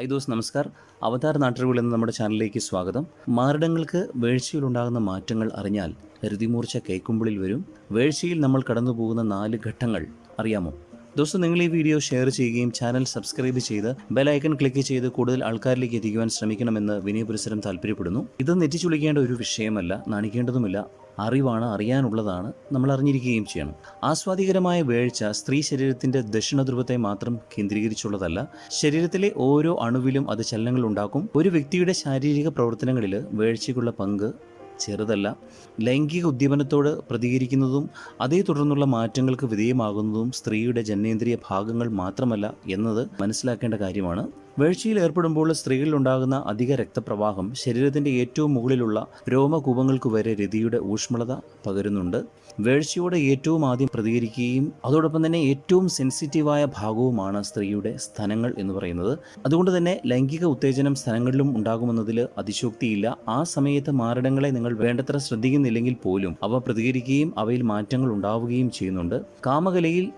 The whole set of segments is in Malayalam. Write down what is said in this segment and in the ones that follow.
ഹൈ ദോസ് നമസ്കാർ. അവതാർ നാട്ടുകൾ എന്ന നമ്മുടെ ചാനലിലേക്ക് സ്വാഗതം. മാറിടങ്ങൾക്ക് വേഴ്ചയിലുണ്ടാകുന്ന മാറ്റങ്ങൾ അറിഞ്ഞാൽ ഹൃതിമൂർച്ച കൈക്കുമ്പിളിൽ വരും. വേഴ്ചയിൽ നമ്മൾ കടന്നു പോകുന്ന നാല് ഘട്ടങ്ങൾ അറിയാമോ? ദോസ്തം നിങ്ങൾ ഈ വീഡിയോ ഷെയർ ചെയ്യുകയും ചാനൽ സബ്സ്ക്രൈബ് ചെയ്ത് ബെലൈക്കൺ ക്ലിക്ക് ചെയ്ത് കൂടുതൽ ആൾക്കാരിലേക്ക് എത്തിക്കുവാൻ ശ്രമിക്കണമെന്ന് വിനയപുരസരം താല്പര്യപ്പെടുന്നു. ഇത് നെറ്റിച്ചുളിക്കേണ്ട ഒരു വിഷയമല്ല നാണിക്കേണ്ടതുമില്ല. അറിവാണ് അറിയാനുള്ളതാണ് നമ്മൾ അറിഞ്ഞിരിക്കുകയും ചെയ്യണം. ആസ്വാദികരമായ വേഴ്ച സ്ത്രീ ശരീരത്തിന്റെ ദക്ഷിണധ്രുവത്തെ മാത്രം കേന്ദ്രീകരിച്ചുള്ളതല്ല ശരീരത്തിലെ ഓരോ അണുവിലും അത് ചലനങ്ങൾ ഉണ്ടാക്കും. ഒരു വ്യക്തിയുടെ ശാരീരിക പ്രവർത്തനങ്ങളിൽ വേഴ്ചയ്ക്കുള്ള പങ്ക് ചെറുതല്ല. ലൈംഗിക ഉദ്യമനത്തോട് പ്രതികരിക്കുന്നതും അതേ തുടർന്നുള്ള മാറ്റങ്ങൾക്ക് വിധേയമാകുന്നതും സ്ത്രീയുടെ ജനനേന്ദ്രിയ ഭാഗങ്ങൾ മാത്രമല്ല എന്നത് മനസ്സിലാക്കേണ്ട കാര്യമാണ്. വീഴ്ചയിൽ ഏർപ്പെടുമ്പോൾ സ്ത്രീകളിൽ ഉണ്ടാകുന്ന അധിക രക്തപ്രവാഹം ശരീരത്തിന്റെ ഏറ്റവും മുകളിലുള്ള രോമകൂപങ്ങൾക്ക് വരെ രതിയുടെ ഊഷ്മളത പകരുന്നുണ്ട്. വേഴ്ചയോടെ ഏറ്റവും ആദ്യം പ്രതികരിക്കുകയും അതോടൊപ്പം തന്നെ ഏറ്റവും സെൻസിറ്റീവായ ഭാഗവുമാണ് സ്ത്രീയുടെ സ്ഥലങ്ങൾ എന്ന് പറയുന്നത്. അതുകൊണ്ട് തന്നെ ലൈംഗിക ഉത്തേജനം സ്ഥലങ്ങളിലും ഉണ്ടാകുമെന്നതിൽ അതിശോക്തിയില്ല. ആ സമയത്ത് മാരടങ്ങളെ നിങ്ങൾ വേണ്ടത്ര ശ്രദ്ധിക്കുന്നില്ലെങ്കിൽ പോലും അവ പ്രതികരിക്കുകയും അവയിൽ മാറ്റങ്ങൾ ഉണ്ടാവുകയും ചെയ്യുന്നുണ്ട്. കാമകലയിൽ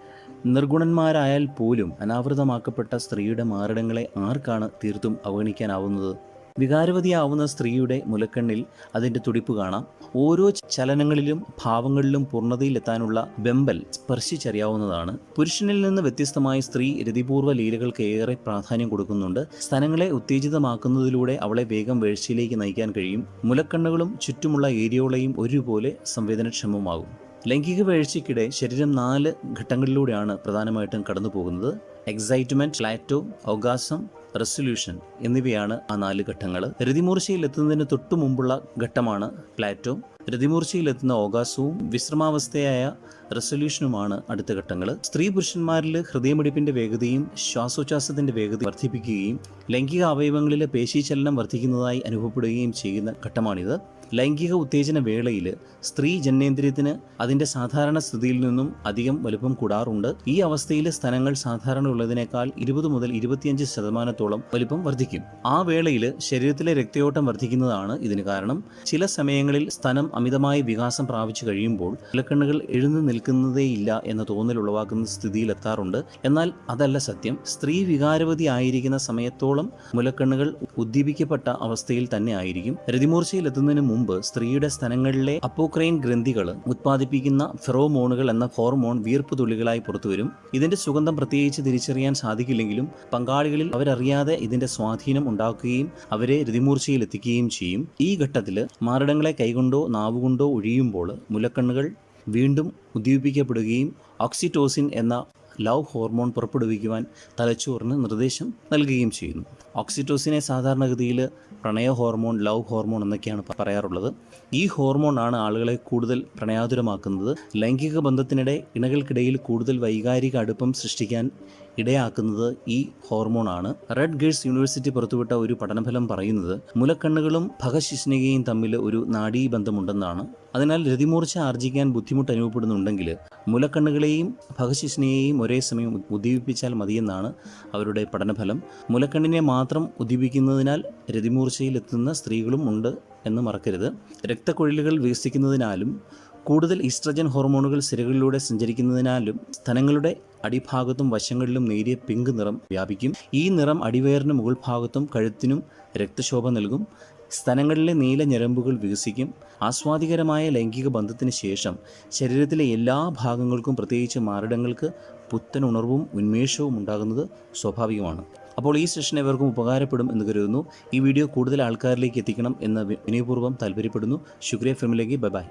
നിർഗുണന്മാരായാൽ പോലും അനാവൃതമാക്കപ്പെട്ട സ്ത്രീയുടെ മാരടങ്ങളെ ആർക്കാണ് തീർത്തും അവഗണിക്കാനാവുന്നത്? വികാരവതിയാവുന്ന സ്ത്രീയുടെ മുലക്കണ്ണിൽ അതിന്റെ തുടിപ്പ് കാണാം. ഓരോ ചലനങ്ങളിലും ഭാവങ്ങളിലും പൂർണതയിലെത്താനുള്ള ബെമ്പൽ സ്പർശിച്ചറിയാവുന്നതാണ്. പുരുഷനിൽ നിന്ന് വ്യത്യസ്തമായി സ്ത്രീ രതിപൂർവ ലീലകൾക്ക് ഏറെ പ്രാധാന്യം കൊടുക്കുന്നുണ്ട്. സ്ഥലങ്ങളെ ഉത്തേജിതമാക്കുന്നതിലൂടെ അവളെ വേഗം വീഴ്ചയിലേക്ക് നയിക്കാൻ കഴിയും. മുലക്കണ്ണുകളും ചുറ്റുമുള്ള ഏരിയോളയും ഒരുപോലെ സംവേദനക്ഷമമാകും ലൈംഗിക വീഴ്ചയ്ക്കിടെ ശരീരം നാല് ഘട്ടങ്ങളിലൂടെയാണ് പ്രധാനമായിട്ടും കടന്നു പോകുന്നത് എക്സൈറ്റ്മെന്റ് പ്ലാറ്റോ ഓഗാസം റെസൊല്യൂഷൻ എന്നിവയാണ് ആ നാല് ഘട്ടങ്ങൾ രതിമൂർച്ചയിൽ എത്തുന്നതിന് തൊട്ടു മുമ്പുള്ള ഘട്ടമാണ് പ്ലാറ്റോ രതിമൂർച്ചയിലെത്തുന്ന ഓകാസവും വിശ്രമാവസ്ഥയായ റെസൊല്യൂഷനുമാണ് അടുത്ത ഘട്ടങ്ങൾ സ്ത്രീ പുരുഷന്മാരിൽ ഹൃദയമിടിപ്പിന്റെ വേഗതയും ശ്വാസോച്ഛാസത്തിന്റെ വേഗത വർദ്ധിപ്പിക്കുകയും ലൈംഗിക അവയവങ്ങളിലെ പേശീചലനം വർദ്ധിക്കുന്നതായി അനുഭവപ്പെടുകയും ചെയ്യുന്ന ഘട്ടമാണിത്. ലൈംഗിക ഉത്തേജന വേളയിൽ സ്ത്രീ ജനനേന്ദ്രിയത്തിന് അതിന്റെ സാധാരണ സ്ഥിതിയിൽ നിന്നും അധികം വലുപ്പം കൂടാറുണ്ട്. ഈ അവസ്ഥയിൽ സ്ഥലങ്ങൾ സാധാരണ ഉള്ളതിനേക്കാൾ ഇരുപത് മുതൽ ഇരുപത്തിയഞ്ച് ശതമാനത്തോളം വലിപ്പം വർദ്ധിക്കും. ആ വേളയിൽ ശരീരത്തിലെ രക്തയോട്ടം വർദ്ധിക്കുന്നതാണ് ഇതിന് കാരണം. ചില സമയങ്ങളിൽ സ്ഥലം അമിതമായി വികാസം പ്രാപിച്ചു കഴിയുമ്പോൾ ഇലക്കണ്ണുകൾ എഴുന്നു നിൽക്കുന്നതേയില്ല എന്ന തോന്നൽ ഉളവാക്കുന്ന സ്ഥിതിയിലെത്താറുണ്ട്. എന്നാൽ അതല്ല സത്യം. സ്ത്രീ വികാരവതി ആയിരിക്കുന്ന സമയത്തോളം മുലക്കണ്ണുകൾ ഉദ്ദീപിക്കപ്പെട്ട അവസ്ഥയിൽ തന്നെ ആയിരിക്കും. രതിമൂർച്ചയിലെത്തുന്നതിന് മുമ്പ് സ്ത്രീയുടെ സ്ഥലങ്ങളിലെ അപ്പോക്രൈൻ ഗ്രന്ഥികൾ ഉത്പാദിപ്പിക്കുന്ന ഫെറോമോണുകൾ എന്ന ഹോർമോൺ വീർപ്പ് തുള്ളികളായി പുറത്തുവരും. ഇതിന്റെ സുഗന്ധം പ്രത്യേകിച്ച് തിരിച്ചറിയാൻ സാധിക്കില്ലെങ്കിലും പങ്കാളികളിൽ അവരറിയാതെ ഇതിന്റെ സ്വാധീനം ഉണ്ടാക്കുകയും അവരെ രതിമൂർച്ചയിൽ എത്തിക്കുകയും ചെയ്യും. ഈ ഘട്ടത്തിൽ മാരടങ്ങളെ കൈകൊണ്ടോ നാവുകൊണ്ടോ ഒഴിയുമ്പോൾ മുലക്കണ്ണുകൾ വീണ്ടും ഉദ്ദീപിക്കപ്പെടുകയും ഓക്സിറ്റോസിൻ എന്ന ലവ് ഹോർമോൺ പുറപ്പെടുവിക്കുവാൻ തലച്ചോറിന് നിർദ്ദേശം നൽകുകയും ചെയ്യുന്നു. ഓക്സിറ്റോസിനെ സാധാരണഗതിയിൽ പ്രണയ ഹോർമോൺ ലവ് ഹോർമോൺ എന്നൊക്കെയാണ് പറയാറുള്ളത്. ഈ ഹോർമോൺ ആണ് ആളുകളെ കൂടുതൽ പ്രണയാതുരമാക്കുന്നത്. ലൈംഗിക ബന്ധത്തിനിടെ ഇണകൾക്കിടയിൽ കൂടുതൽ വൈകാരിക അടുപ്പം സൃഷ്ടിക്കാൻ ഇടയാക്കുന്നത് ഈ ഹോർമോണാണ്. റെഡ് ഗേഴ്സ് യൂണിവേഴ്സിറ്റി പുറത്തുവിട്ട ഒരു പഠനഫലം പറയുന്നത് മുലക്കണ്ണുകളും ഭഗശിഷ്ണികയും തമ്മിൽ ഒരു നാഡീബന്ധമുണ്ടെന്നാണ്. അതിനാൽ രതിമൂർച്ച ആർജിക്കാൻ ബുദ്ധിമുട്ട് അനുഭവപ്പെടുന്നുണ്ടെങ്കിൽ മുലക്കണ്ണുകളെയും ഭഗശിഷ്ണിയെയും ഒരേ സമയം ഉദ്ദീപിപ്പിച്ചാൽ മതിയെന്നാണ് അവരുടെ പഠനഫലം. മുലക്കണ്ണിനെ ഉദ്ദീപിക്കുന്നതിനാൽ രതിമൂർച്ചയിലെത്തുന്ന സ്ത്രീകളും ഉണ്ട് എന്ന് മറക്കരുത്. രക്തക്കൊഴിലുകൾ വികസിക്കുന്നതിനാലും കൂടുതൽ ഈസ്ട്രജൻ ഹോർമോണുകൾ സിരകളിലൂടെ സഞ്ചരിക്കുന്നതിനാലും സ്ഥലങ്ങളുടെ അടിഭാഗത്തും വശങ്ങളിലും നേരിയ പിങ്ക് നിറം വ്യാപിക്കും. ഈ നിറം അടിവയറിന് മുകൾ ഭാഗത്തും കഴുത്തിനും രക്തശോഭ നൽകും. സ്ഥലങ്ങളിലെ നീല ഞരമ്പുകൾ വികസിക്കും. ആസ്വാദികരമായ ലൈംഗിക ബന്ധത്തിന് ശേഷം ശരീരത്തിലെ എല്ലാ ഭാഗങ്ങൾക്കും പ്രത്യേകിച്ച് മാറിടങ്ങൾക്ക് പുത്തൻ ഉണർവും ഉന്മേഷവും ഉണ്ടാകുന്നത് സ്വാഭാവികമാണ്. അപ്പോൾ ഈ സെഷൻ എവർക്കും ഉപകാരപ്പെടും എന്ന് കരുതുന്നു. ഈ വീഡിയോ കൂടുതൽ ആൾക്കാരിലേക്ക് എത്തിക്കണം എന്ന് വിനയപൂർവം താല്പര്യപ്പെടുന്നു. ശുക്രിയ ഫിമിലേക്ക് ബൈ ബൈ